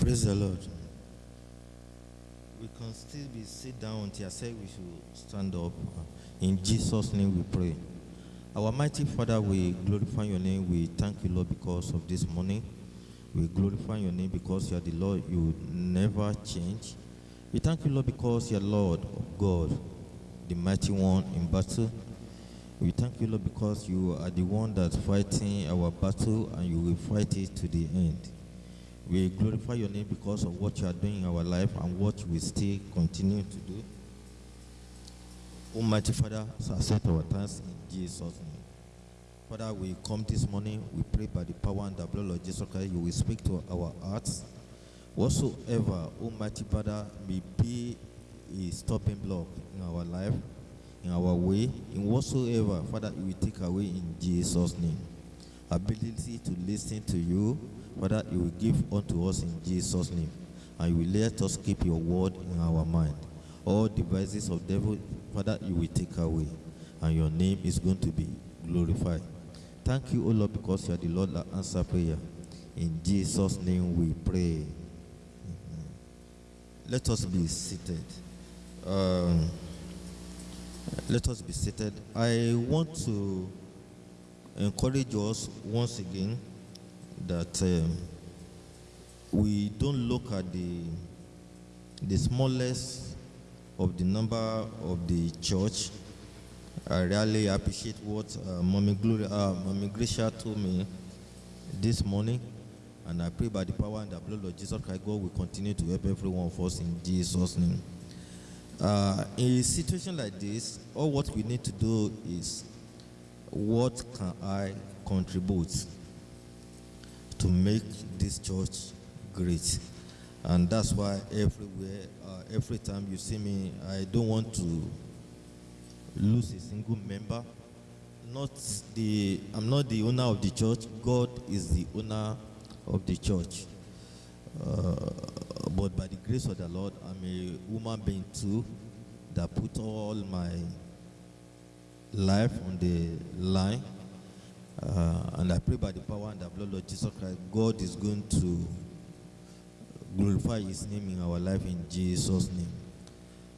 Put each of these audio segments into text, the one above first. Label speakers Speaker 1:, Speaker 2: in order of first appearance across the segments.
Speaker 1: Praise the Lord. We can still be sit down until I say we should stand up. In Jesus' name we pray. Our mighty Father, we glorify your name. We thank you, Lord, because of this morning. We glorify your name because you are the Lord. You never change. We thank you, Lord, because you are Lord of God, the mighty one in battle. We thank you, Lord, because you are the one that's fighting our battle and you will fight it to the end. We glorify your name because of what you are doing in our life and what we still continue to do. Almighty Father, accept our thanks in Jesus' name. Father, we come this morning, we pray by the power and the blood of Jesus Christ, you will speak to our hearts. Whatsoever, Almighty Father, may be a stopping block in our life, in our way, in whatsoever, Father, you will take away in Jesus' name. Ability to listen to you, Father, you will give unto us in Jesus' name. And you will let us keep your word in our mind. All devices of devil, Father, you will take away. And your name is going to be glorified. Thank you, O Lord, because you are the Lord that answer prayer. In Jesus' name we pray. Let us be seated. Um, let us be seated. I want to encourage us once again that um, we don't look at the the smallest of the number of the church. I really appreciate what uh, Mommy Gloria, uh, Mommy Gracia told me this morning, and I pray by the power and the blood of Jesus Christ, God will continue to help every one of us in Jesus' name. Uh, in a situation like this, all what we need to do is, what can I contribute to make this church great? And that's why everywhere, uh, every time you see me, I don't want to lose a single member. Not the, I'm not the owner of the church. God is the owner of the church. Uh, but by the grace of the Lord, I'm a woman being too that put all my life on the line. Uh, and I pray by the power and the blood of Jesus Christ, God is going to glorify His name in our life in Jesus' name.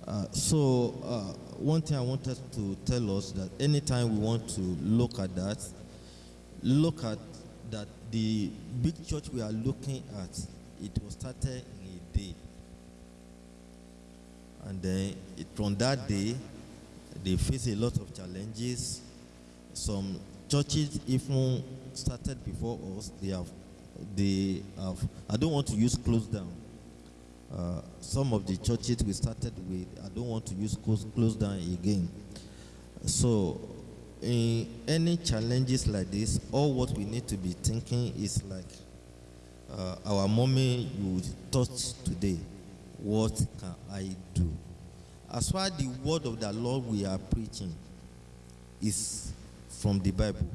Speaker 1: Uh, so, uh, one thing I wanted to tell us that anytime we want to look at that, look at that the big church we are looking at, it was started in a day. And then it, from that day, they face a lot of challenges. Some churches even started before us. They have, they have. I don't want to use close down. Uh, some of the churches we started with, I don't want to use close, close down again. So, in any challenges like this, all what we need to be thinking is like uh, our mommy you taught today. What can I do? As far as the word of the Lord we are preaching is from the Bible,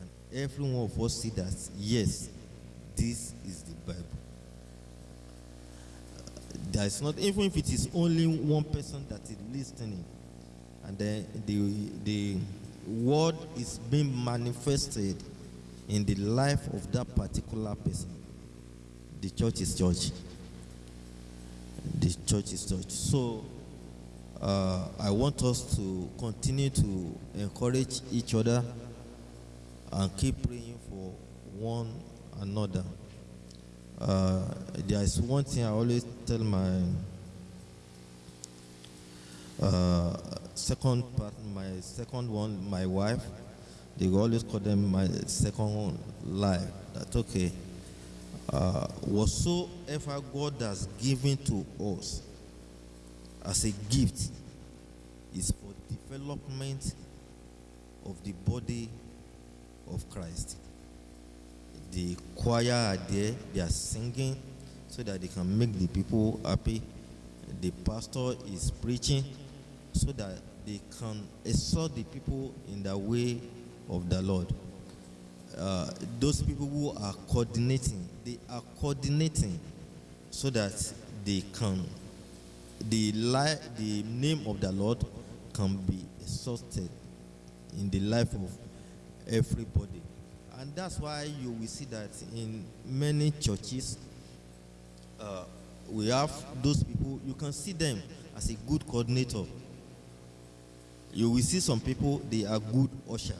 Speaker 1: and every one of us see that yes, this is the Bible. Uh, there is not even if it is only one person that is listening, and then the the word is being manifested in the life of that particular person. The church is church. The church is church. So uh, I want us to continue to encourage each other and keep praying for one another. Uh, there is one thing I always tell my uh, second part, my second one, my wife. They always call them my second life. That okay. Uh, whatsoever God has given to us as a gift is for development of the body of Christ. The choir are there, they are singing so that they can make the people happy. The pastor is preaching so that they can exhort the people in the way of the Lord. Uh, those people who are coordinating, they are coordinating so that they can, the, the name of the Lord can be exalted in the life of everybody. And that's why you will see that in many churches, uh, we have those people, you can see them as a good coordinator. You will see some people, they are good usher.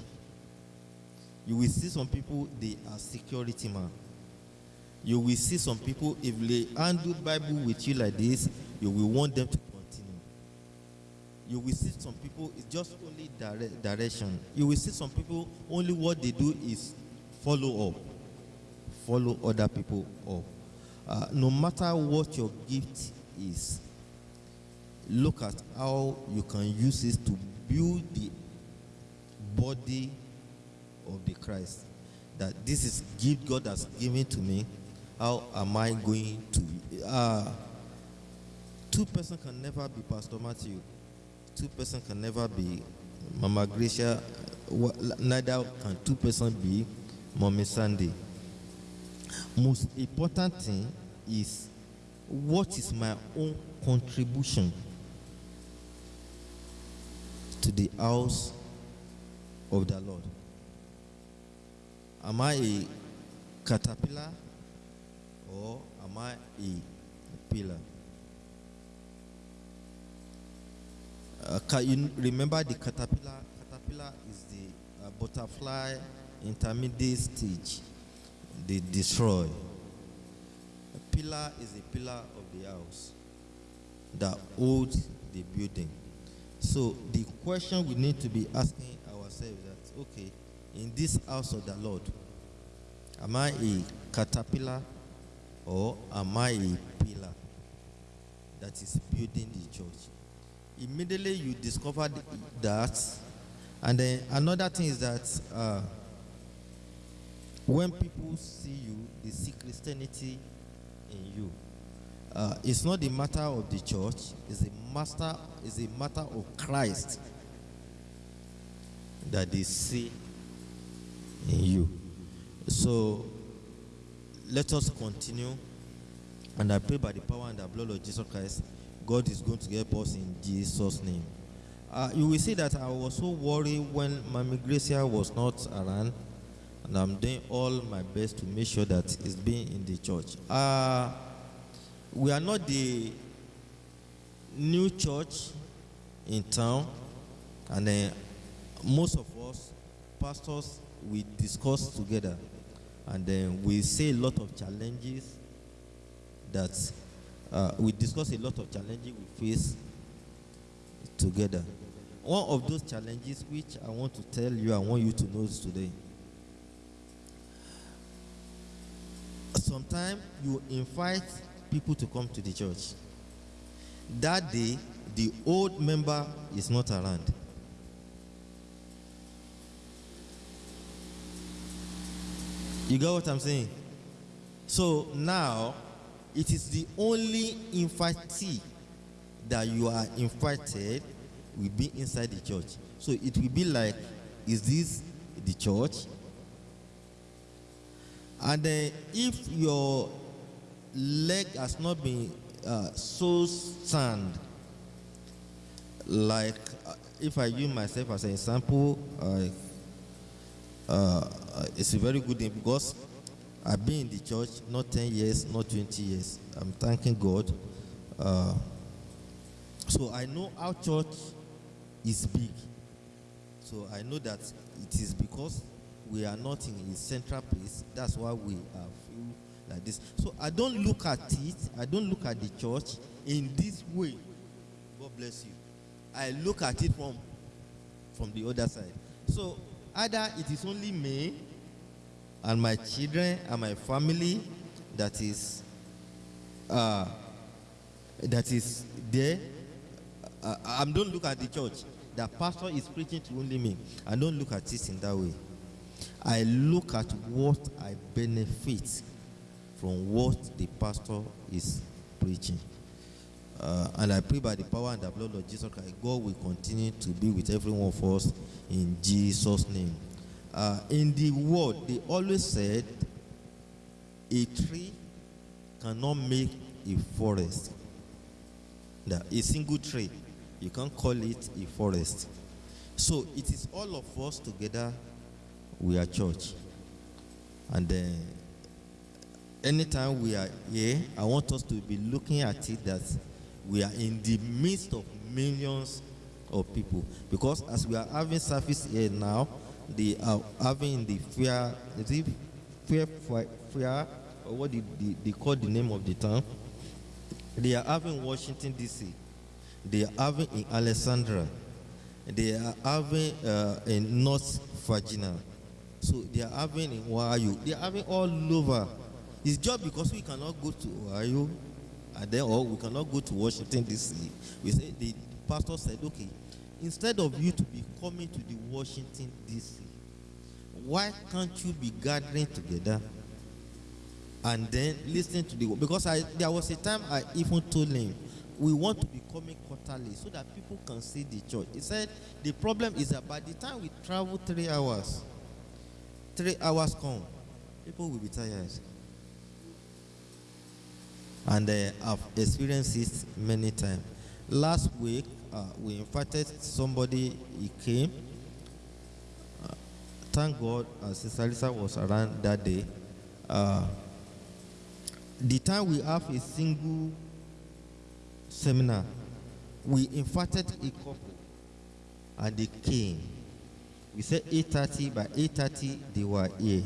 Speaker 1: You will see some people, they are security man. You will see some people, if they handle Bible with you like this, you will want them to continue. You will see some people, it's just only dire- direction. You will see some people, only what they do is follow up, follow other people up. Uh, no matter what your gift is, look at how you can use it to build the body of the Christ. That this is gift God has given to me. How am I going to? Uh, two person can never be Pastor Matthew. Two person can never be Mama Gracia. Neither can two person be Mommy Sandy. Most important thing is what is my own contribution to the house of the Lord? Am I a caterpillar or am I a pillar? Uh, can you remember the caterpillar? Caterpillar is the uh, butterfly intermediate stage. They destroy. A pillar is a pillar of the house that holds the building. So the question we need to be asking ourselves that okay, in this house of the Lord, am I a caterpillar or am I a pillar that is building the church? Immediately you discover th- that, and then another thing is that uh, when people see you, they see Christianity in you. Uh, it's not the matter of the church; it's a master. It's a matter of Christ that they see in you. So let us continue, and I pray by the power and the blood of Jesus Christ, God is going to help us in Jesus' name. Uh, you will see that I was so worried when Mami Gracia was not around, and I'm doing all my best to make sure that it's being in the church. Uh, we are not the new church in town, and then most of us pastors we discuss together, and then we say a lot of challenges that uh, we discuss a lot of challenges we face together. One of those challenges which I want to tell you, I want you to know today. Sometimes you invite people to come to the church. That day, the old member is not around. You get what I'm saying? So now, it is the only invitee that you are invited will be inside the church. So it will be like, is this the church? And then if your leg has not been uh, so stand, like uh, if I use myself as an example, I, uh, it's a very good thing because I've been in the church not 10 years, not 20 years. I'm thanking God. Uh, so I know our church is big. So I know that it is because we are not in a central place. That's why we are feel like this. So I don't look at it. I don't look at the church in this way. God bless you. I look at it from from the other side. So either it is only me and my children and my family that is uh, that is there. Uh, I don't look at the church. The pastor is preaching to only me. I don't look at it in that way. I look at what I benefit from what the pastor is preaching. Uh, and I pray by the power and the blood of Jesus Christ, God will continue to be with every one of us in Jesus' name. Uh, in the word, they always said a tree cannot make a forest. That a single tree, you can't call it a forest. So it is all of us together, we are church. And then anytime we are here, I want us to be looking at it that we are in the midst of millions of people. Because as we are having service here now, they are having the fair, is it or what did they, they call the name of the town? They are having Washington D.C. They are having in Alexandria. They are having uh, in North Virginia. So they are having in Ohio. They are having all over. It's just because we cannot go to Ohio, and then or we cannot go to Washington D.C. We say the pastor said, okay, instead of you to be coming to the Washington D.C., why can't you be gathering together and then listening to the because I there was a time I even told him we want to be coming quarterly so that people can see the church. He said the problem is that by the time we travel three hours, three hours come, people will be tired. And uh, I've experienced this many times. Last week, uh, we invited somebody, he came. Uh, thank God, uh, Sister Lisa was around that day. Uh, the time we have a single seminar, we invited a couple and they came. We said 8.30, by 8.30 they were here.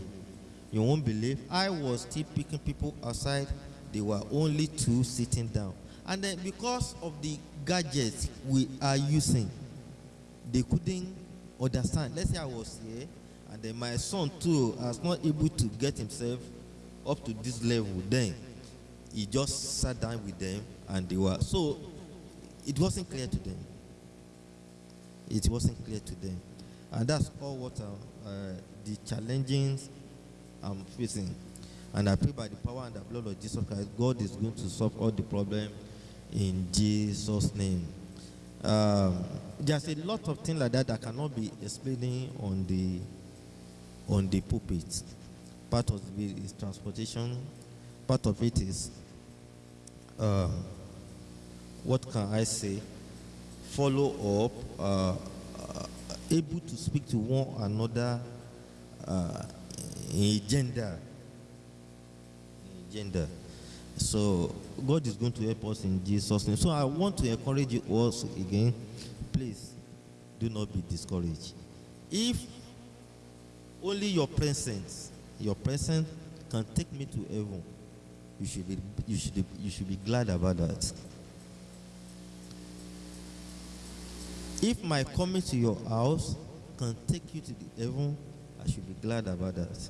Speaker 1: You won't believe, I was still picking people outside. They were only two sitting down. And then because of the gadgets we are using, they couldn't understand. Let's say I was here, and then my son too was not able to get himself up to this level. Then he just sat down with them, and they were so. It wasn't clear to them. It wasn't clear to them, and that's all what uh, the challenges I'm facing. And I pray by the power and the blood of Jesus Christ, God is going to solve all the problems in Jesus' name. Um, there's a lot of things like that that cannot be explaining on the on the pulpit. Part of it is transportation. Part of it is uh, what can I say? Follow up, uh, uh, able to speak to one another uh, in gender. In gender. So God is going to help us in Jesus' name. So I want to encourage you also again, please do not be discouraged. If only your presence, your presence can take me to heaven, you should be, you should be, you should be glad about that. If my coming to your house can take you to the heaven, I should be glad about that.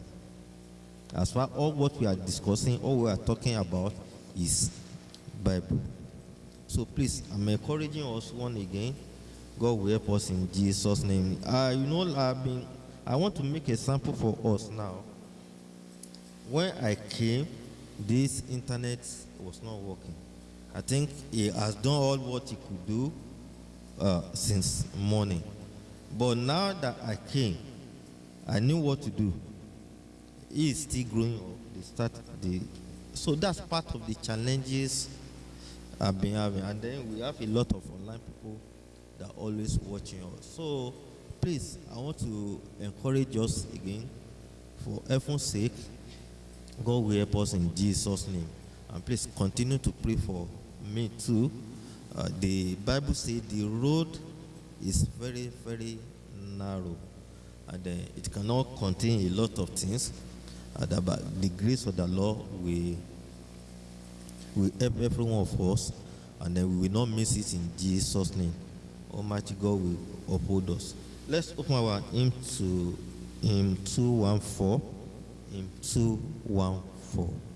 Speaker 1: As far all what we are discussing, all we are talking about is Bible. So please, I'm encouraging us one again. God will help us in Jesus' name. Uh, you know, I've been, I want to make a sample for us now. When I came, this internet was not working. I think he has done all what he could do uh, since morning. But now that I came, I knew what to do. He is still growing up. They start the so that's part of the challenges I've been having. And then we have a lot of online people that are always watching us. So please, I want to encourage us again for heaven's sake. God will help us in Jesus' name. And please continue to pray for me too. Uh, the Bible says the road is very, very narrow. And uh, it cannot contain a lot of things. That by the grace of the Lord will, will help every one of us. And then we will not miss it in Jesus' name. Almighty God will uphold us. Let's open our hymn to hymn 214. Hymn 214.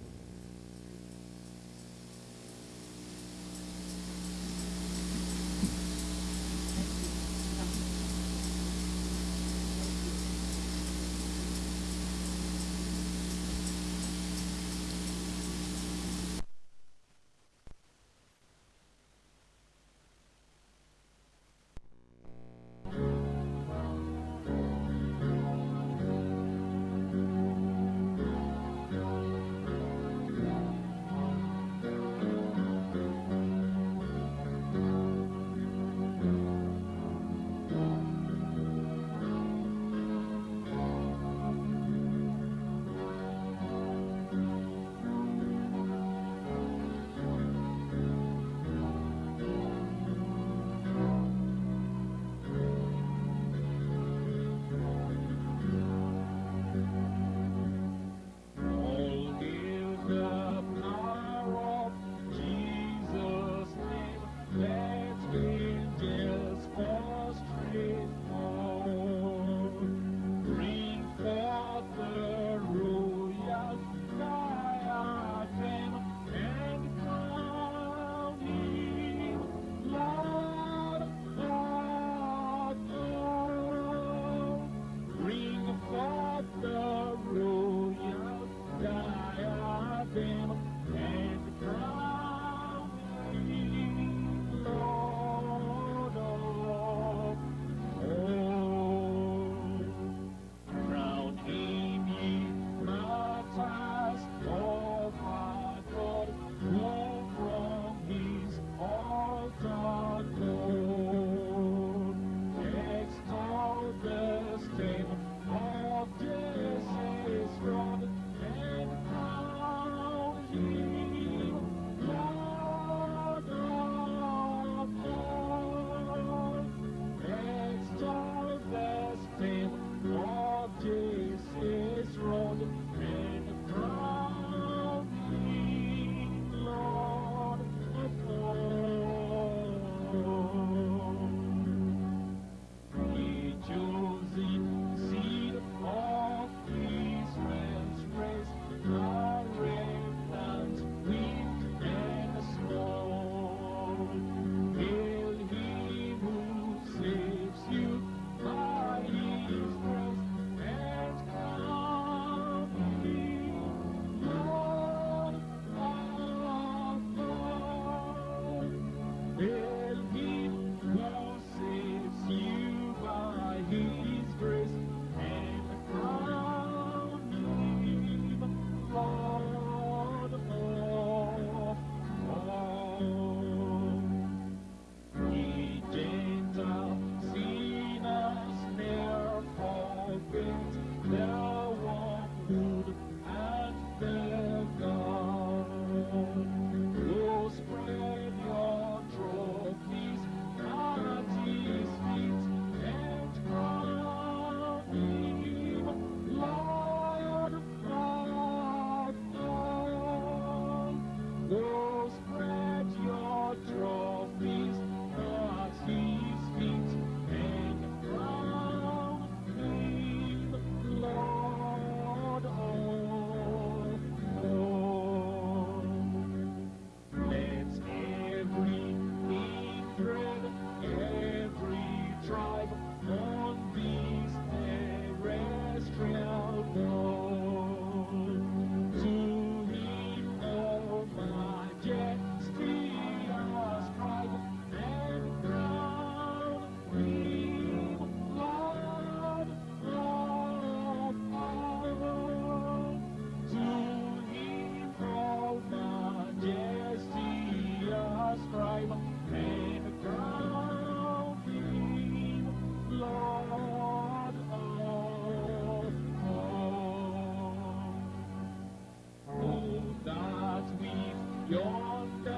Speaker 2: Santa.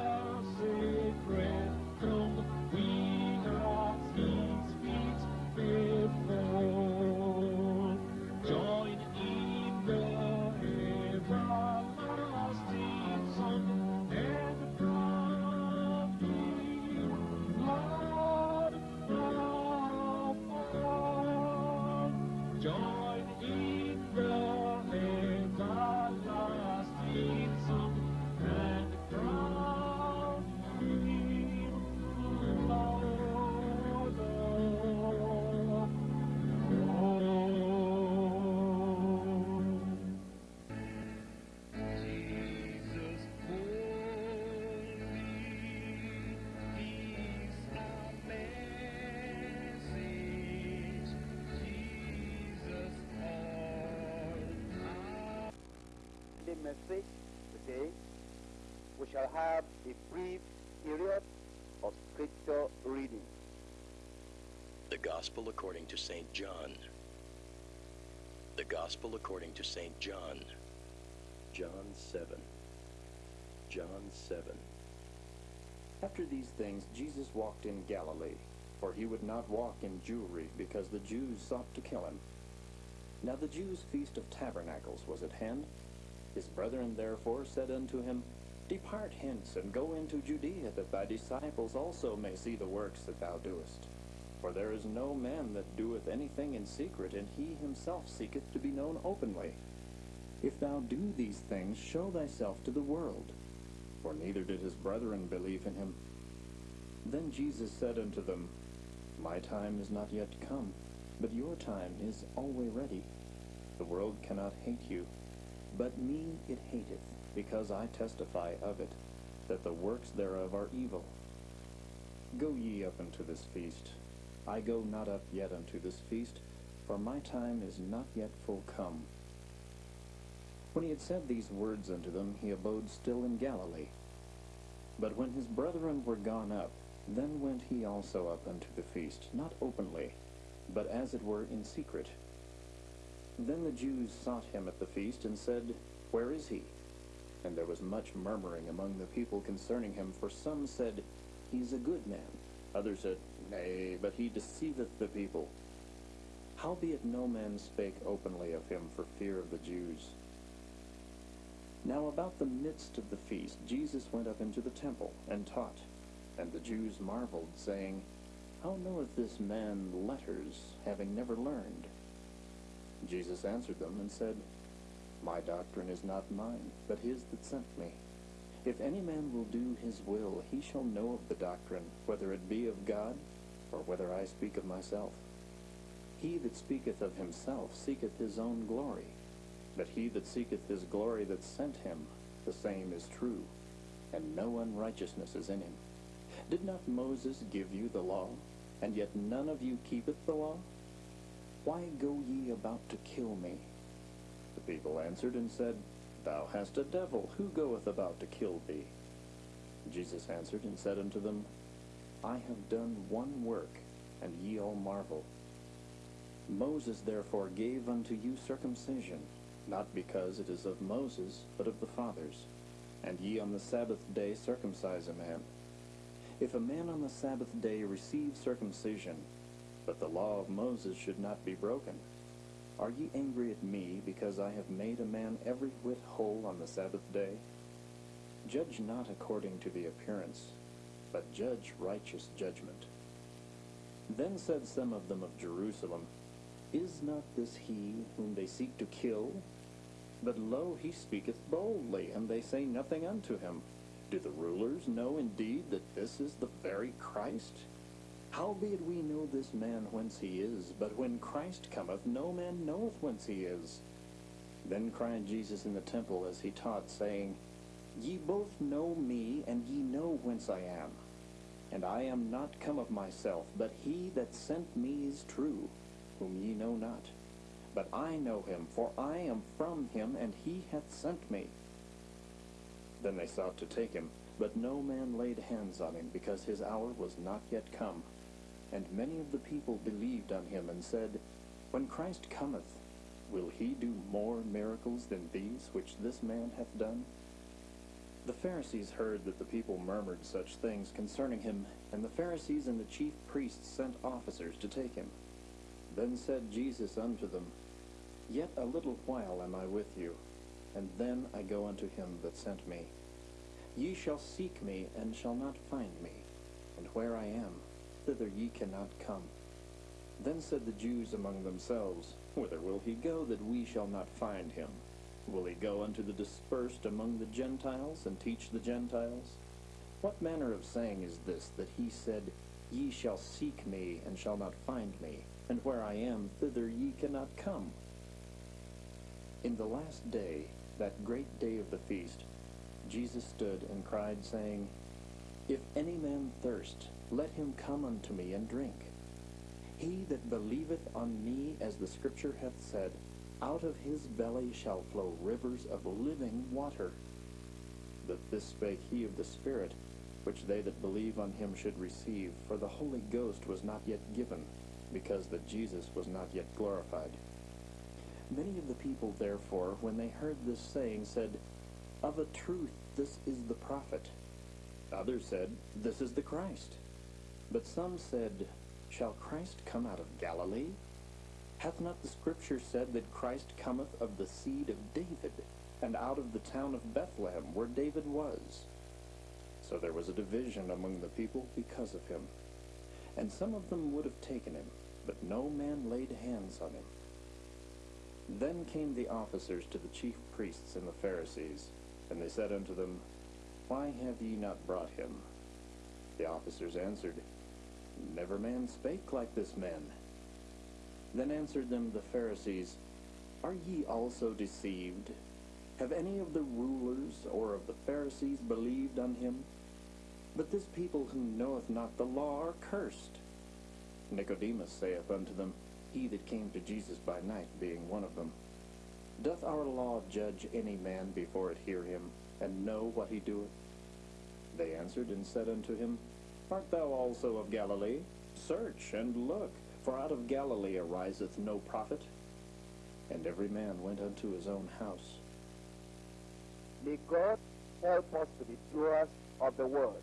Speaker 2: Message today, we shall have a brief period of scripture reading.
Speaker 3: The Gospel according to St. John. The Gospel according to St. John. John 7. John 7.
Speaker 4: After these things, Jesus walked in Galilee, for he would not walk in Jewry, because the Jews sought to kill him. Now the Jews' feast of tabernacles was at hand. His brethren therefore said unto him, Depart hence, and go into Judea, that thy disciples also may see the works that thou doest. For there is no man that doeth anything in secret, and he himself seeketh to be known openly. If thou do these things, show thyself to the world. For neither did his brethren believe in him. Then Jesus said unto them, My time is not yet come, but your time is always ready. The world cannot hate you, but me it hateth, because I testify of it, that the works thereof are evil. Go ye up unto this feast. I go not up yet unto this feast, for my time is not yet full come. When he had said these words unto them, he abode still in Galilee. But when his brethren were gone up, then went he also up unto the feast, not openly, but as it were in secret. Then the Jews sought him at the feast, and said, Where is he? And there was much murmuring among the people concerning him, for some said, He is a good man. Others said, Nay, but he deceiveth the people. Howbeit no man spake openly of him for fear of the Jews. Now about the midst of the feast Jesus went up into the temple, and taught. And the Jews marveled, saying, How knoweth this man letters, having never learned? Jesus answered them, and said, My doctrine is not mine, but his that sent me. If any man will do his will, he shall know of the doctrine, whether it be of God, or whether I speak of myself. He that speaketh of himself seeketh his own glory. But he that seeketh his glory that sent him, the same is true, and no unrighteousness is in him. Did not Moses give you the law, and yet none of you keepeth the law? Why go ye about to kill me? The people answered and said, Thou hast a devil, who goeth about to kill thee? Jesus answered and said unto them, I have done one work, and ye all marvel. Moses therefore gave unto you circumcision, not because it is of Moses, but of the fathers. And ye on the Sabbath day circumcise a man. If a man on the Sabbath day receive circumcision, but the law of Moses should not be broken, are ye angry at me because I have made a man every whit whole on the Sabbath day? Judge not according to the appearance, but judge righteous judgment. Then said some of them of Jerusalem, Is not this he whom they seek to kill? But lo, he speaketh boldly, and they say nothing unto him. Do the rulers know indeed that this is the very Christ? Howbeit we know this man whence he is, but when Christ cometh, no man knoweth whence he is. Then cried Jesus in the temple as he taught, saying, Ye both know me, and ye know whence I am. And I am not come of myself, but he that sent me is true, whom ye know not. But I know him, for I am from him, and he hath sent me. Then they sought to take him, but no man laid hands on him, because his hour was not yet come. And many of the people believed on him, and said, When Christ cometh, will he do more miracles than these which this man hath done? The Pharisees heard that the people murmured such things concerning him, and the Pharisees and the chief priests sent officers to take him. Then said Jesus unto them, Yet a little while am I with you, and then I go unto him that sent me. Ye shall seek me, and shall not find me, and where I am, thither ye cannot come. Then said the Jews among themselves, Whither will he go that we shall not find him? Will he go unto the dispersed among the Gentiles, and teach the Gentiles? What manner of saying is this, that he said, Ye shall seek me, and shall not find me, and where I am, thither ye cannot come? In the last day, that great day of the feast, Jesus stood and cried, saying, If any man thirst, let him come unto me and drink. He that believeth on me, as the Scripture hath said, Out of his belly shall flow rivers of living water. But this spake he of the Spirit, which they that believe on him should receive, for the Holy Ghost was not yet given, because that Jesus was not yet glorified. Many of the people, therefore, when they heard this saying, said, Of a truth, this is the prophet. Others said, This is the Christ. But some said, Shall Christ come out of Galilee? Hath not the Scripture said that Christ cometh of the seed of David, and out of the town of Bethlehem, where David was? So there was a division among the people because of him. And some of them would have taken him, but no man laid hands on him. Then came the officers to the chief priests and the Pharisees, and they said unto them, Why have ye not brought him? The officers answered, Never man spake like this man. Then answered them the Pharisees, Are ye also deceived? Have any of the rulers or of the Pharisees believed on him? But this people who knoweth not the law are cursed. Nicodemus saith unto them, He that came to Jesus by night, being one of them, Doth our law judge any man before it hear him, and know what he doeth? They answered and said unto him, Art thou also of Galilee? Search and look, for out of Galilee ariseth no prophet. And every man went unto his own house.
Speaker 2: May God help us to be doers of the word.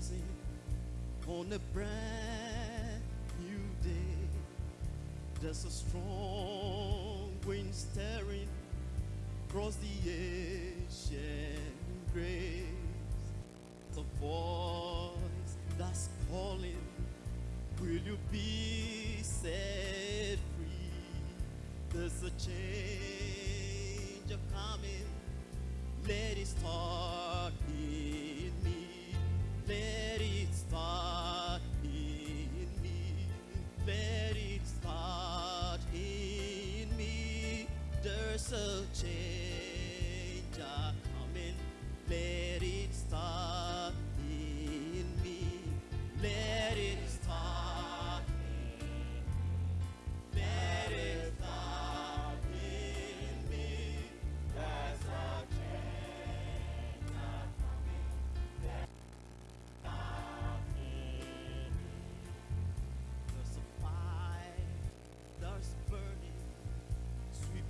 Speaker 5: Arising on a brand new day. There's a strong wind stirring across the ancient graves. The voice that's calling, will you be set free? There's a change of coming. Let it start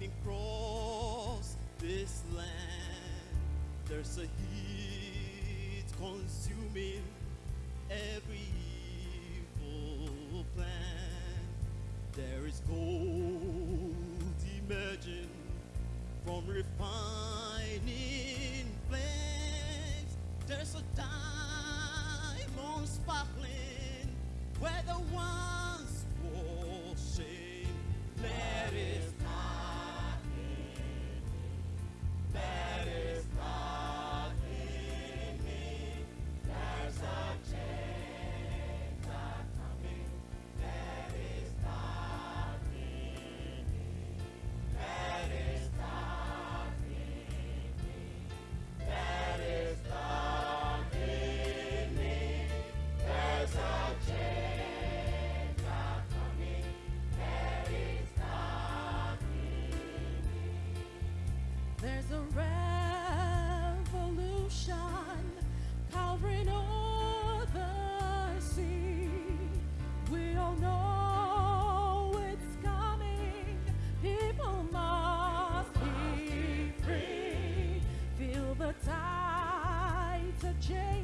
Speaker 5: sweeping across this land. There's a heat consuming every evil plan. There is gold emerging from refining flames. There's a diamond change.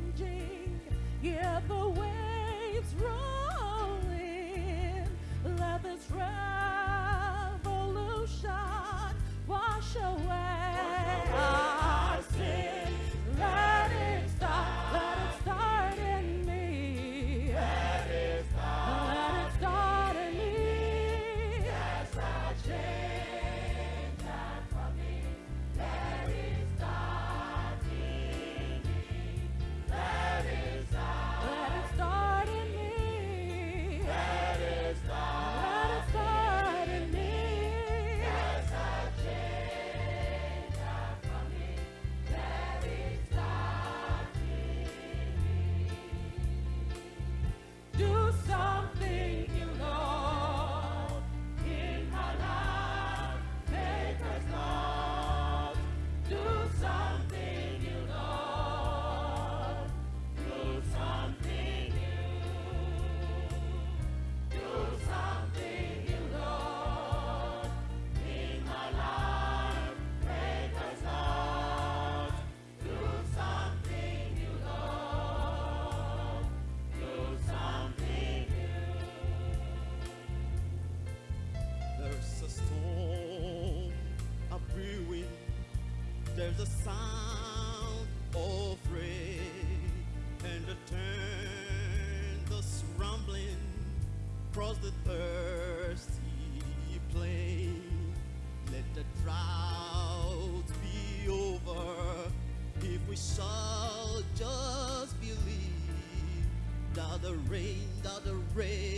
Speaker 5: That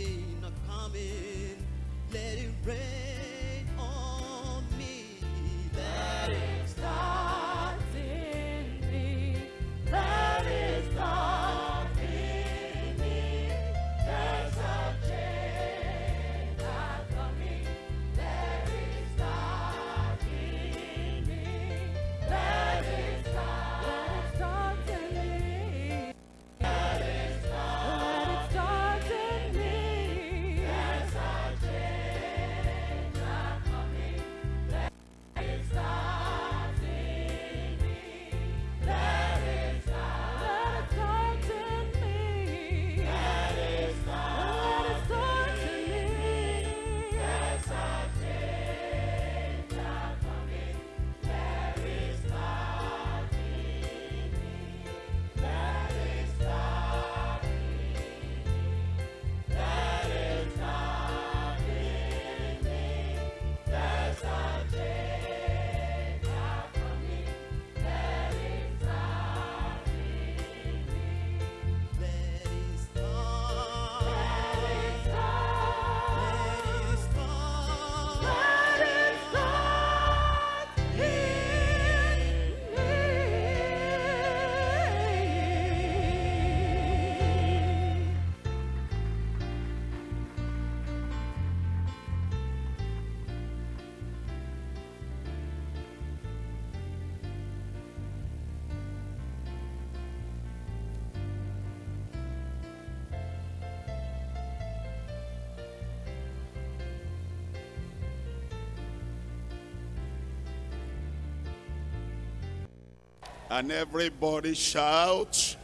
Speaker 6: And everybody shout.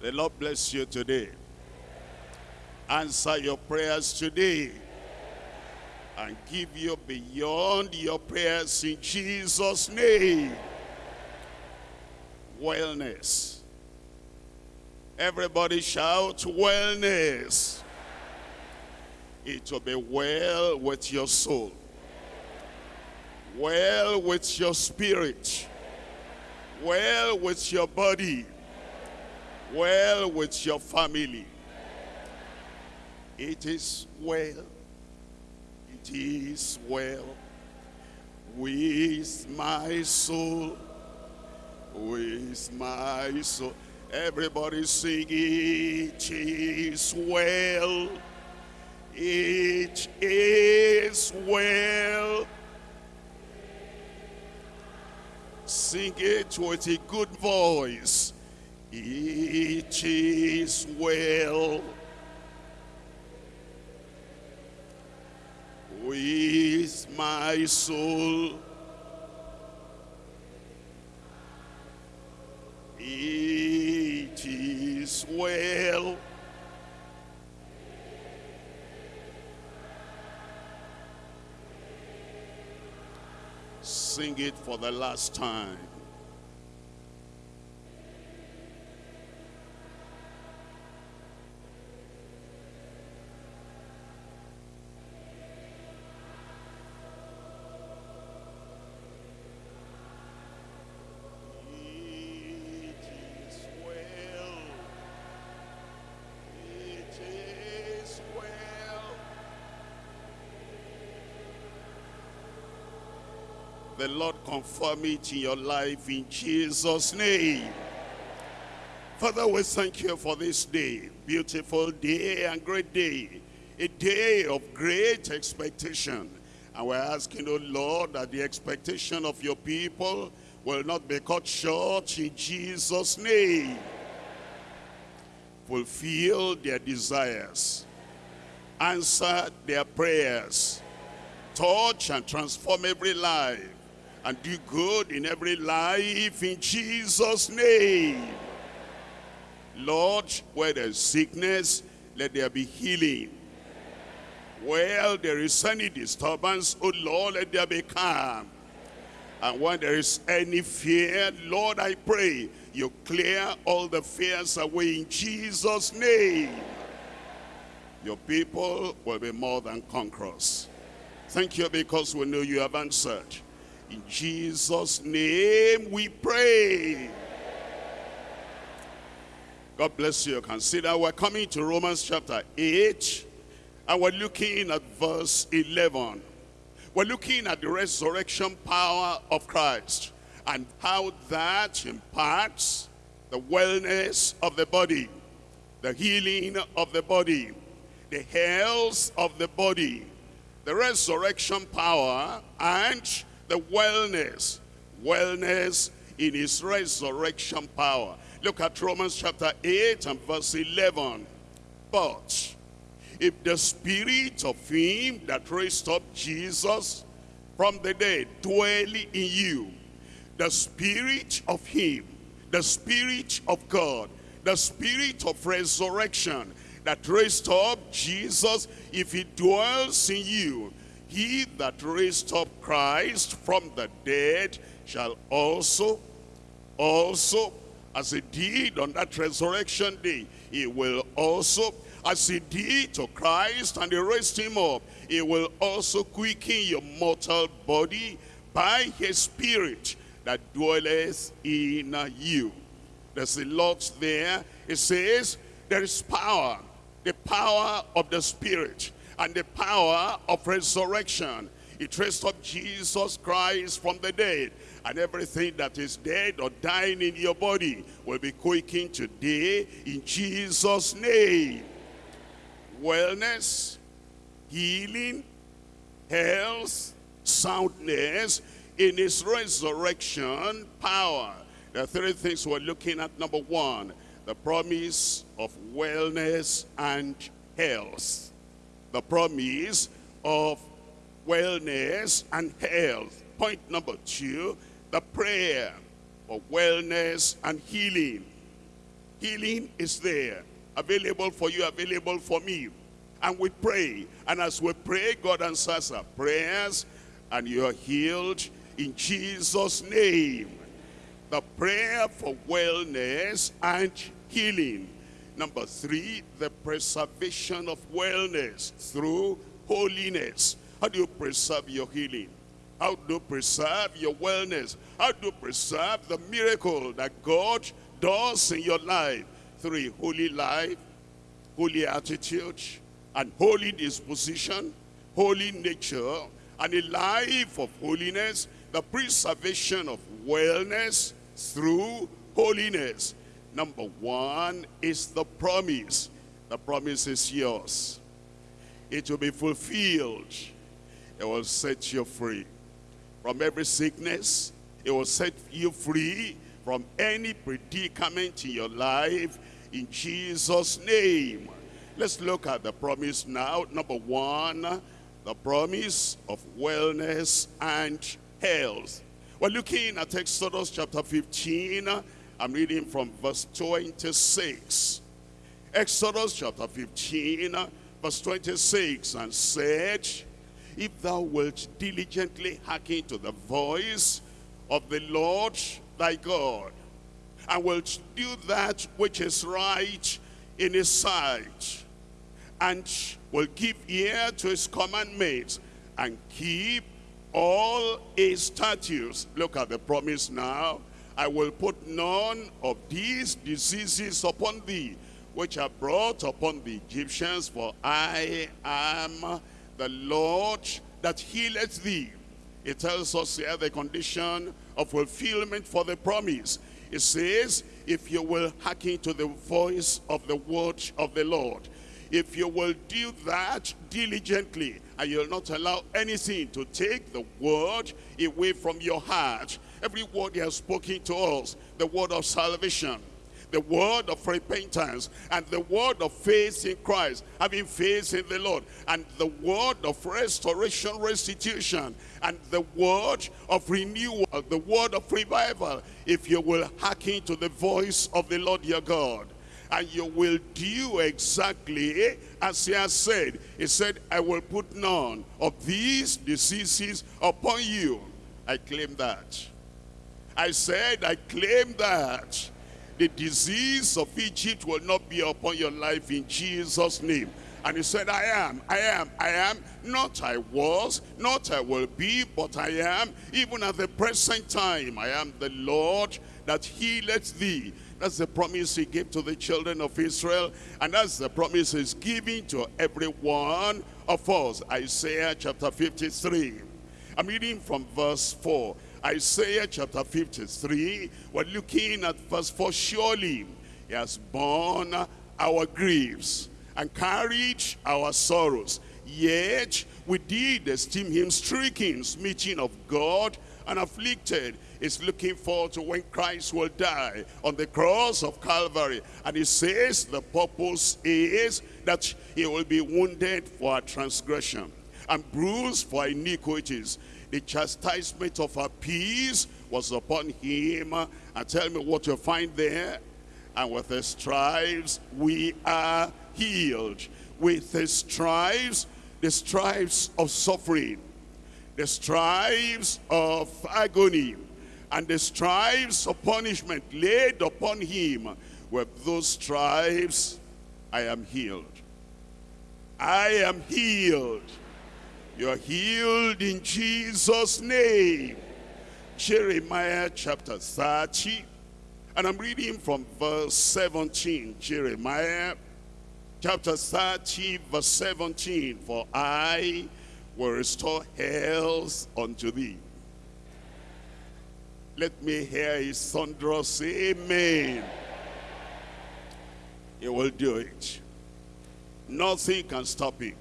Speaker 6: The Lord bless you today. Answer your prayers today. And give you beyond your prayers in Jesus' name. Wellness. Everybody shout wellness. It will be well with your soul well with your spirit, well with your body, well with your family. It is well, it is well with my soul, with my soul. Everybody sing, it is well, it is well. Sing it with a good voice. It is well with my soul. It is well. Sing it for the last time. It is well. It is well. The Lord confirm it in your life in Jesus' name. Father, we thank you for this day. Beautiful day and great day. A day of great expectation. And we're asking, oh Lord, that the expectation of your people will not be cut short in Jesus' name. Fulfill their desires. Answer their prayers. Touch and transform every life. And do good in every life in Jesus' name. Lord, where there's sickness, let there be healing. Where there is any disturbance, oh Lord, let there be calm. And when there is any fear, Lord, I pray you clear all the fears away in Jesus' name. Your people will be more than conquerors. Thank you because we know you have answered. In Jesus' name we pray. God bless you. Consider we're coming to Romans chapter 8 and we're looking at verse 11. We're looking at the resurrection power of Christ and how that imparts the wellness of the body, the healing of the body, the health of the body, the resurrection power and the wellness, wellness in his resurrection power. Look at Romans chapter 8 and verse 11. But if the spirit of him that raised up Jesus from the dead dwell in you, the spirit of him, the spirit of God, the spirit of resurrection that raised up Jesus, if he dwells in you, he that raised up Christ from the dead shall also, also, as he did on that resurrection day, he will also, as he did to Christ and he raised him up, he will also quicken your mortal body by his spirit that dwelleth in you. There's a lot there. It says there is power, the power of the spirit and the power of resurrection. It raised up Jesus Christ from the dead. And everything that is dead or dying in your body will be quaking today in Jesus' name. Wellness, healing, health, soundness in his resurrection power. There are three things we're looking at. Number one, the promise of wellness and health. The promise of wellness and health. Point number two, the prayer for wellness and healing. Healing is there, available for you, available for me. And we pray, and as we pray, God answers our prayers, and you are healed in Jesus' name. The prayer for wellness and healing. Number three, the preservation of wellness through holiness. How do you preserve your healing? How do you preserve your wellness? How do you preserve the miracle that God does in your life through a holy life, holy attitude, and holy disposition, holy nature, and a life of holiness, the preservation of wellness through holiness. Number one is the promise. The promise is yours. It will be fulfilled. It will set you free from every sickness. It will set you free from any predicament in your life in Jesus' name. Let's look at the promise now. Number one, the promise of wellness and health. We're looking at Exodus chapter 15. I'm reading from verse 26. Exodus chapter 15, verse 26, and said, If thou wilt diligently hearken to the voice of the Lord thy God, and wilt do that which is right in his sight, and will give ear to his commandments, and keep all his statutes. Look at the promise now. I will put none of these diseases upon thee, which are brought upon the Egyptians, for I am the Lord that healeth thee. It tells us here the condition of fulfillment for the promise. It says, if you will hearken to the voice of the word of the Lord, if you will do that diligently, and you'll not allow anything to take the word away from your heart, every word he has spoken to us, the word of salvation, the word of repentance and the word of faith in Christ, having faith in the Lord, and the word of restoration, restitution, and the word of renewal, the word of revival, if you will hearken to the voice of the Lord your God. And you will do exactly as he has said. He said, I will put none of these diseases upon you. I claim that. I said, I claim that. The disease of Egypt will not be upon your life in Jesus' name. And he said, I am, I am, I am, not I was, not I will be, but I am, even at the present time, I am the Lord that healeth thee. That's the promise he gave to the children of Israel, and that's the promise he's giving to every one of us. Isaiah chapter 53. I'm reading from verse 4. Isaiah chapter 53, we're looking at verse 4. Surely he has borne our griefs and carried our sorrows. Yet we did esteem him stricken, smitten of God, and afflicted. Is looking forward to when Christ will die on the cross of Calvary. And he says the purpose is that he will be wounded for our transgression and bruised for iniquities. The chastisement of our peace was upon him. And tell me what you find there. And with his stripes we are healed. With his stripes, the stripes of suffering, the stripes of agony, and the stripes of punishment laid upon him. With those stripes, I am healed. I am healed. You're healed in Jesus' name. Jeremiah chapter 30. And I'm reading from verse 17. Jeremiah chapter 30, verse 17. For I will restore health unto thee. Let me hear his thunderous amen. He will do it. Nothing can stop him.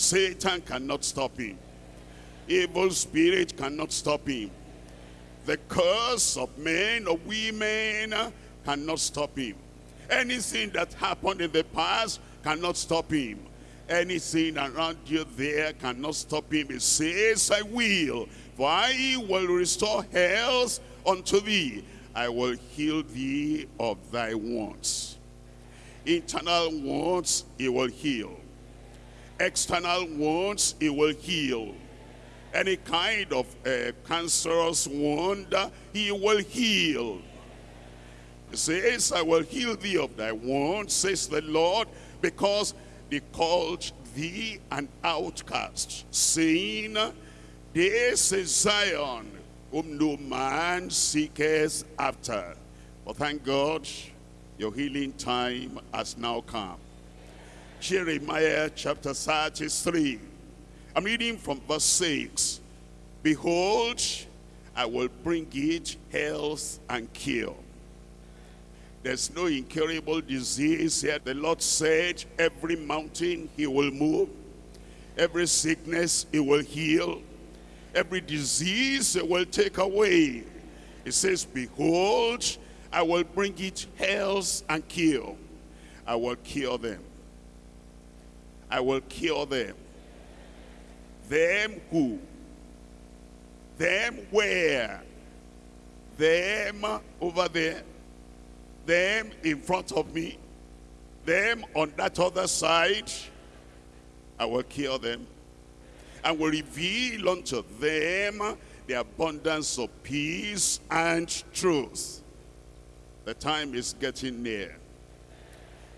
Speaker 6: Satan cannot stop him. Evil spirit cannot stop him. The curse of men or women cannot stop him. Anything that happened in the past cannot stop him. Anything around you there cannot stop him. He says, I will, for I will restore health unto thee. I will heal thee of thy wounds. Internal wounds, he will heal. External wounds, he will heal. Any kind of uh, cancerous wound, he will heal. He says, I will heal thee of thy wounds, says the Lord, because they called thee an outcast, saying, This is Zion, whom no man seeketh after. But thank God, your healing time has now come. Jeremiah chapter 33. I'm reading from verse 6. Behold, I will bring it health and cure. There's no incurable disease here. The Lord said every mountain he will move. Every sickness he will heal. Every disease he will take away. He says, behold, I will bring it health and cure. I will cure them. I will cure them. Them who? Them where? Them over there. Them in front of me. Them on that other side. I will cure them. And will reveal unto them the abundance of peace and truth. The time is getting near.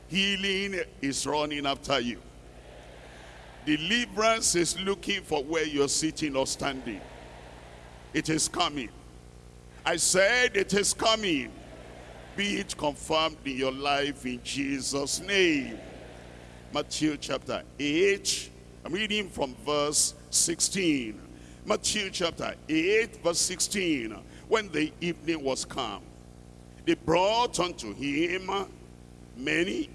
Speaker 6: Healing is running after you. Deliverance is looking for where you're sitting or standing. It is coming. I said it is coming. Be it confirmed in your life in Jesus' name. Matthew chapter 8. I'm reading from verse 16. Matthew chapter 8, verse 16. When the evening was come, they brought unto him many,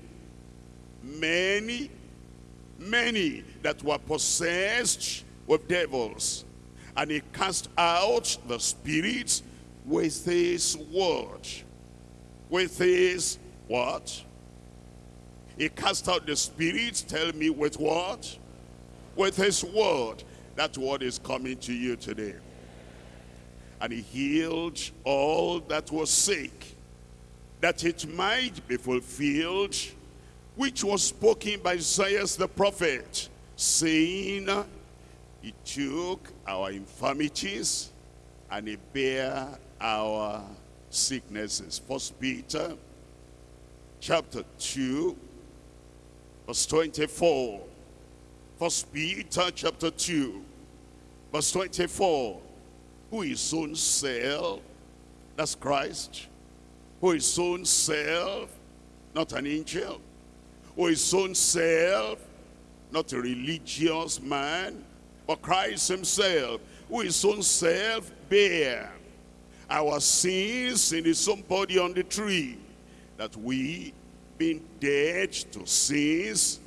Speaker 6: many, many that were possessed with devils. And he cast out the spirits with his word. With his what? He cast out the spirits, tell me with what? With his word. That word is coming to you today. And he healed all that was sick, that it might be fulfilled, which was spoken by Isaiah the prophet, saying, He took our infirmities and he bare our sicknesses. First Peter chapter 2, verse 24. First Peter chapter 2, verse 24. Who his own self, that's Christ, who his own self, not an angel, who his own self, not a religious man, but Christ himself, who his own self bear our sins in his own body on the tree, that we, being dead to sins,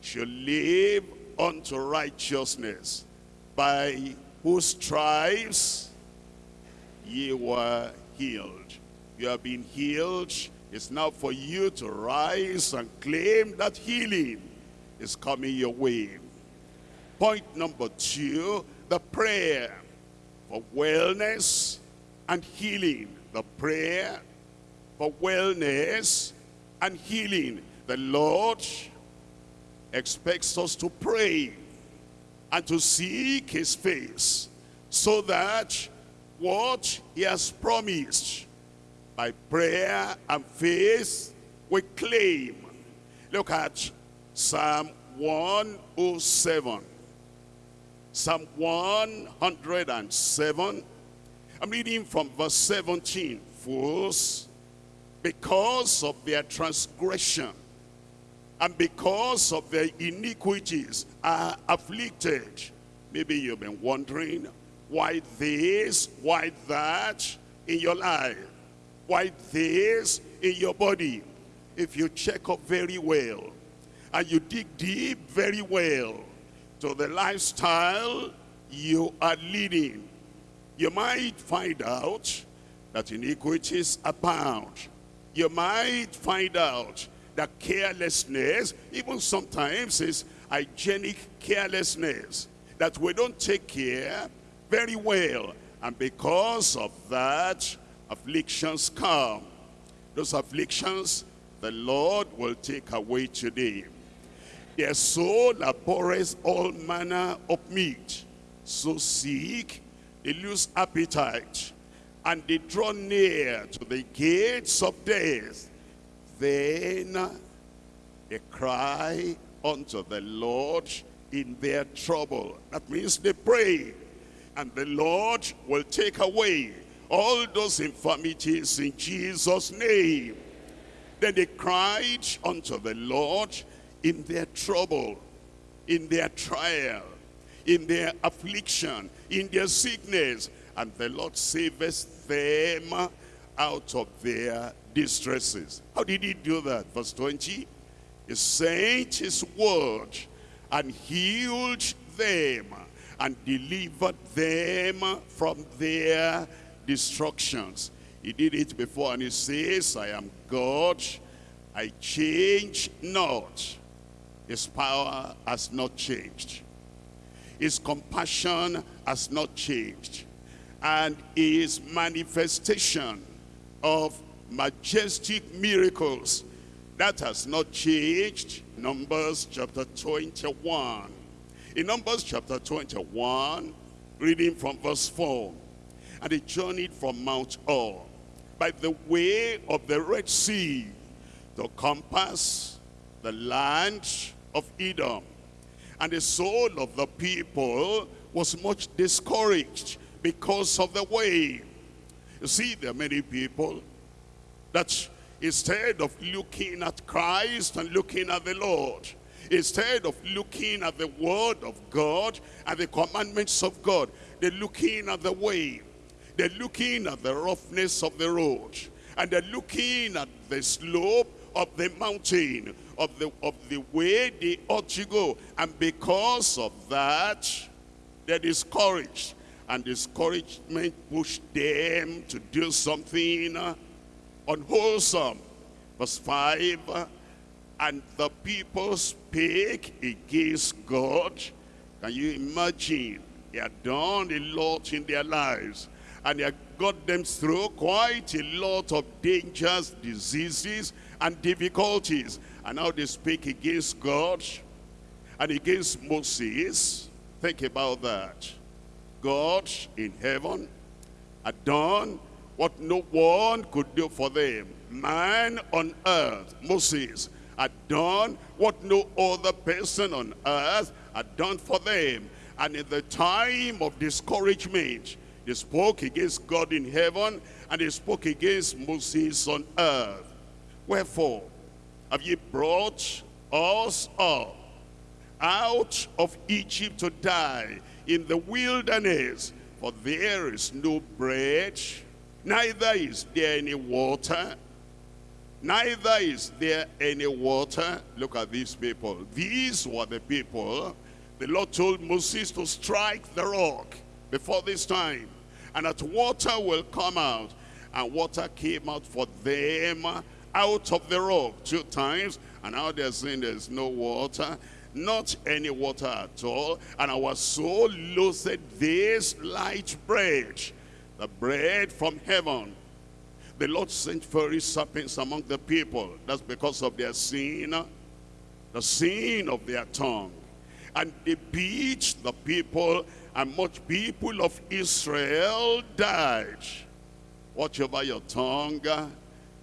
Speaker 6: should live unto righteousness, by whose stripes ye were healed. You have been healed. It's now for you to rise and claim that healing is coming your way. Point number two, the prayer for wellness and healing. The prayer for wellness and healing. The Lord expects us to pray and to seek his face so that what he has promised by prayer and faith we claim. Look at Psalm 107. Psalm 107. I'm reading from verse 17. Fools, because of their transgression and because of their iniquities are afflicted. Maybe you've been wondering why this, why that in your life, why this in your body. If you check up very well and you dig deep very well to the lifestyle you are leading, you might find out that iniquities abound. You might find out that carelessness, even sometimes is hygienic carelessness, that we don't take care very well. And because of that, afflictions come. Those afflictions, the Lord will take away today. Their soul abhors all manner of meat. So sick, they lose appetite. And they draw near to the gates of death. Then they cry unto the Lord in their trouble. That means they pray. And the Lord will take away all those infirmities in Jesus' name. Then they cried unto the Lord in their trouble, in their trial, in their affliction, in their sickness. And the Lord saveth them out of their distresses. How did he do that? Verse 20. He sent his word and healed them and delivered them from their destructions. He did it before and he says, I am God, I change not. His power has not changed. His compassion has not changed. And his manifestation of majestic miracles, that has not changed. Numbers chapter 21. In Numbers chapter 21, reading from verse 4. And they journeyed from Mount Hor by the way of the Red Sea to compass the land of Edom. And the soul of the people was much discouraged because of the way. You see, there are many people that instead of looking at Christ and looking at the Lord, instead of looking at the word of God and the commandments of God, they're looking at the way. They're looking at the roughness of the road. And they're looking at the slope of the mountain, of the, of the way they ought to go. And because of that, they're discouraged. And discouragement pushed them to do something unwholesome. Verse 5, and the people spake against God. Can you imagine? They had done a lot in their lives. And they got them through quite a lot of dangers, diseases, and difficulties. And now they speak against God and against Moses. Think about that. God in heaven, had done what no one could do for them. Man on earth, Moses, had done what no other person on earth had done for them. And in the time of discouragement, they spoke against God in heaven and they spoke against Moses on earth. Wherefore, have ye brought us up out of Egypt to die in the wilderness? For there is no bread, neither is there any water, neither is there any water. Look at these people. These were the people the Lord told Moses to strike the rock before this time. And that water will come out. And water came out for them out of the rock two times. And now they're saying there's no water. Not any water at all. And our soul loathed this light bread. The bread from heaven. The Lord sent fiery serpents among the people. That's because of their sin. The sin of their tongue. And they beat the people, and much people of Israel died. Watch over your tongue.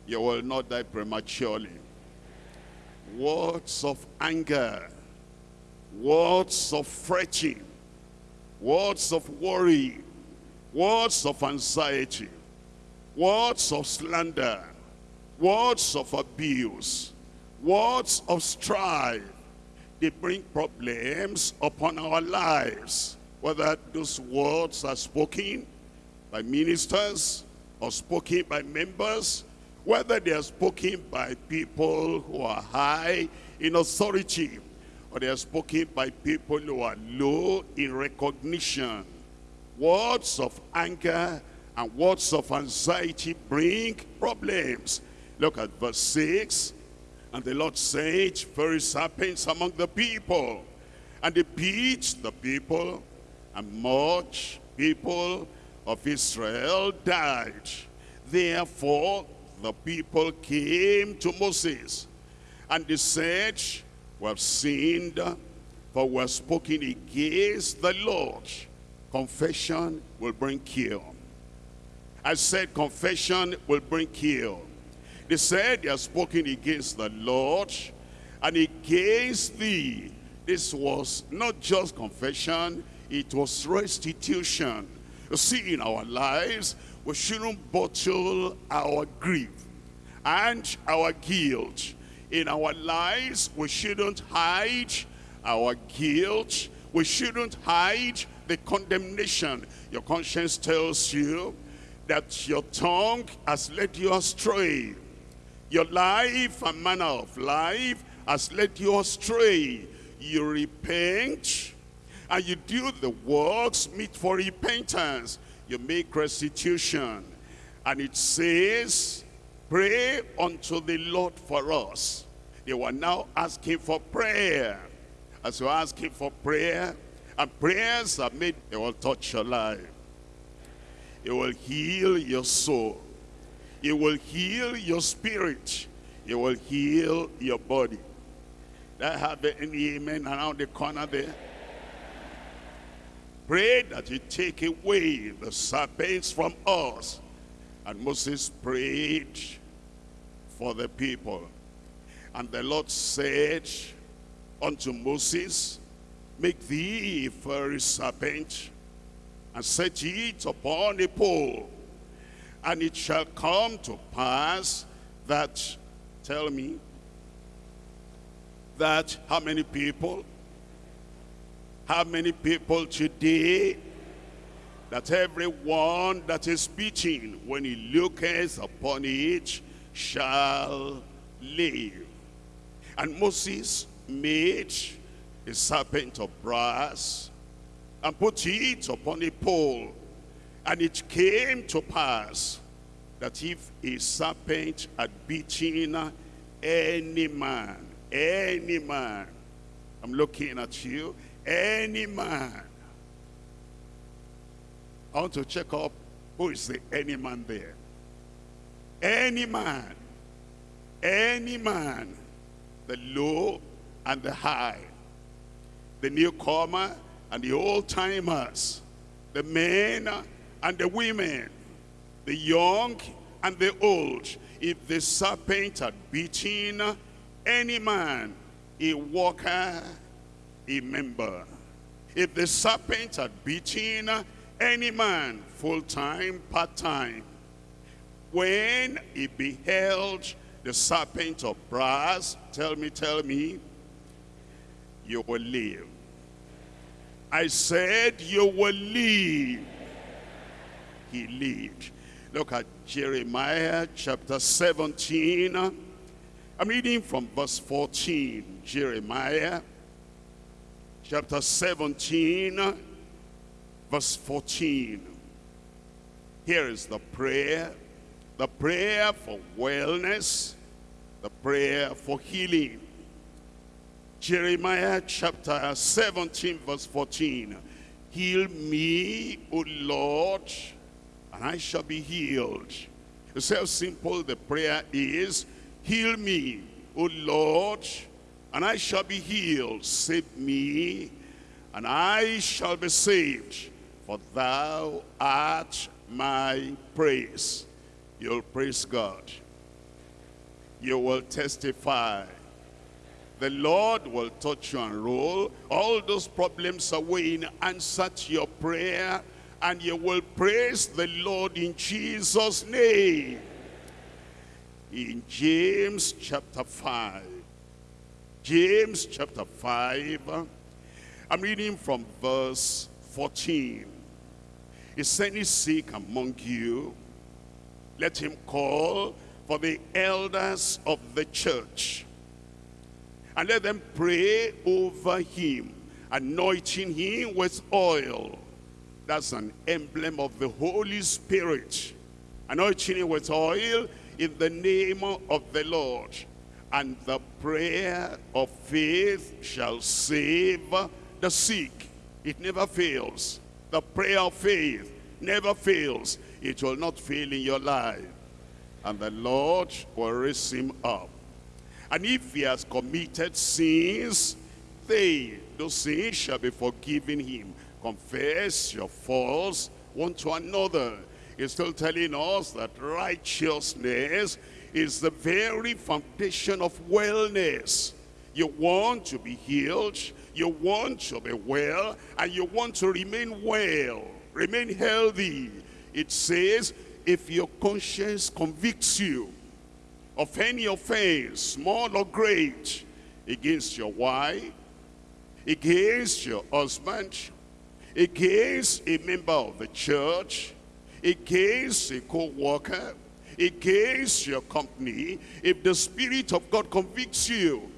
Speaker 6: You will not die prematurely. Words of anger. Words of fretting. Words of worry. Words of anxiety. Words of slander. Words of abuse. Words of strife. They bring problems upon our lives. Whether those words are spoken by ministers or spoken by members, whether they are spoken by people who are high in authority, or they are spoken by people who are low in recognition. Words of anger and words of anxiety bring problems. Look at verse 6. And the Lord said, fiery serpents among the people. And they beat the people, and much people of Israel died. Therefore, the people came to Moses, and they said, We have sinned, for we have spoken against the Lord. Confession will bring cure. I said confession will bring cure. They said they have spoken against the Lord and against thee. This was not just confession, it was restitution. You see, in our lives, we shouldn't bottle our grief and our guilt. In our lives, we shouldn't hide our guilt. We shouldn't hide the condemnation. Your conscience tells you that your tongue has led you astray. Your life and manner of life has led you astray. You repent and you do the works meet for repentance. You make restitution. And it says, pray unto the Lord for us. They were now asking for prayer. As you're asking for prayer, and prayers are made, it will touch your life. It will heal your soul. It will heal your spirit. It will heal your body. That have any amen around the corner there? Pray that you take away the serpents from us. And Moses prayed for the people. And the Lord said unto Moses, Make thee a fiery serpent, and set it upon a pole. And it shall come to pass that, tell me, that how many people? How many people today that everyone that is speaking, when he looketh upon it, shall live. And Moses made a serpent of brass and put it upon a pole. And it came to pass that if a serpent had beaten any man, any man, I'm looking at you, any man, I want to check up who is the any man there. Any man, any man, the low and the high, the newcomer and the old timers, the men and the women, the young and the old. If the serpent had beaten any man, a worker, a member. If the serpent had beaten any man, full-time, part-time, when he beheld the serpent of brass, tell me, tell me, you will live. I said you will live. He lived. Look at Jeremiah chapter 17. I'm reading from verse 14. Jeremiah chapter 17 verse 14. Here is the prayer. The prayer for wellness. The prayer for healing. Jeremiah chapter 17 verse 14. Heal me, O Lord, and I shall be healed. It's how simple the prayer is. Heal me, O Lord, and I shall be healed. Save me, and I shall be saved. For thou art my praise. You'll praise God. You will testify. The Lord will touch you and roll all those problems away in answer to your prayer and you will praise the Lord in Jesus' name. In James chapter 5. James chapter 5. I'm reading from verse 14. Is any sick among you? Let him call for the elders of the church. And let them pray over him, anointing him with oil. That's an emblem of the Holy Spirit. Anointing him with oil in the name of the Lord. And the prayer of faith shall save the sick. It never fails. The prayer of faith never fails. It will not fail in your life. And the Lord will raise him up. And if he has committed sins, they, those sins shall be forgiven him. Confess your faults one to another. He's still telling us that righteousness is the very foundation of wellness. You want to be healed, you want to be well, and you want to remain well, remain healthy. It says, if your conscience convicts you of any offense, small or great, against your wife, against your husband, against a member of the church, against a co-worker, against your company, if the Spirit of God convicts you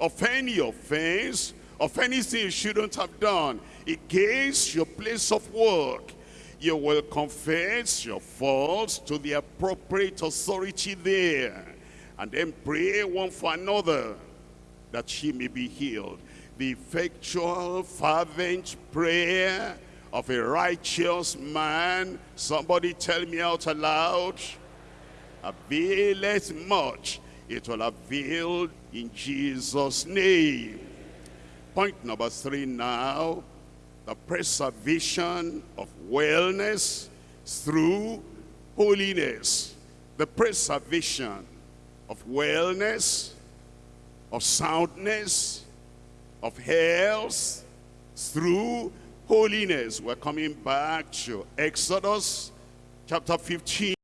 Speaker 6: of any offense, of anything you shouldn't have done, against your place of work, you will confess your faults to the appropriate authority there, and then pray one for another, that she may be healed. The effectual, fervent prayer of a righteous man, somebody tell me out aloud, availeth much. It will avail in Jesus' name. Point number three now, the preservation of wellness through holiness. The preservation of wellness, of soundness, of health through holiness. We're coming back to Exodus chapter 15.